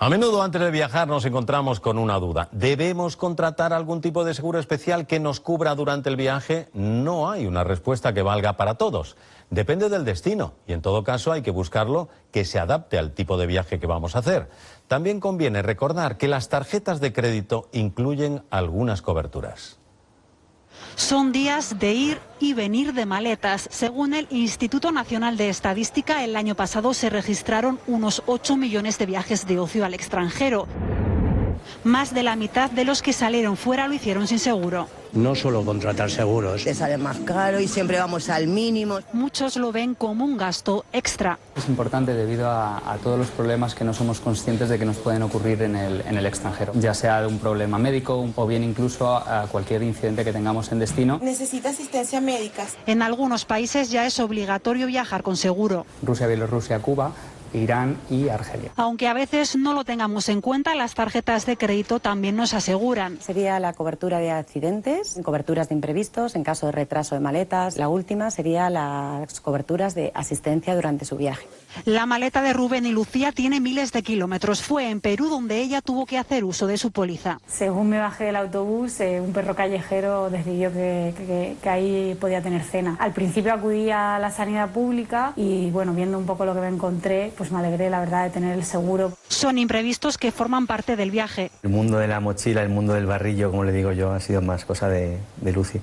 A menudo antes de viajar nos encontramos con una duda. ¿Debemos contratar algún tipo de seguro especial que nos cubra durante el viaje? No hay una respuesta que valga para todos. Depende del destino y en todo caso hay que buscarlo que se adapte al tipo de viaje que vamos a hacer. También conviene recordar que las tarjetas de crédito incluyen algunas coberturas. Son días de ir y venir de maletas. Según el Instituto Nacional de Estadística, el año pasado se registraron unos 8 millones de viajes de ocio al extranjero. Más de la mitad de los que salieron fuera lo hicieron sin seguro. No solo contratar seguros. Te sale más caro y siempre vamos al mínimo. Muchos lo ven como un gasto extra. Es importante debido a, todos los problemas que no somos conscientes de que nos pueden ocurrir en el, en el extranjero, ya sea de un problema médico o bien incluso a, a cualquier incidente que tengamos en destino. Necesita asistencia médica. En algunos países ya es obligatorio viajar con seguro. Rusia, Bielorrusia, Cuba Irán y Argelia. Aunque a veces no lo tengamos en cuenta, las tarjetas de crédito también nos aseguran. Sería la cobertura de accidentes, coberturas de imprevistos en caso de retraso de maletas. La última sería las coberturas de asistencia durante su viaje. La maleta de Rubén y Lucía tiene miles de kilómetros. Fue en Perú donde ella tuvo que hacer uso de su póliza. Según me bajé del autobús, eh, un perro callejero decidió que, que, ahí podía tener cena. Al principio acudí a la sanidad pública y bueno, viendo un poco lo que me encontré, pues me alegré la verdad de tener el seguro. Son imprevistos que forman parte del viaje. El mundo de la mochila, el mundo del barrillo, como le digo yo, ha sido más cosa de, de Lucy.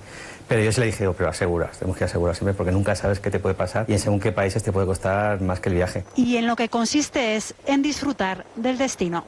Pero yo se le dije, oh, pero aseguras, tenemos que asegurar siempre porque nunca sabes qué te puede pasar y en según qué países te puede costar más que el viaje. Y en lo que consiste es en disfrutar del destino.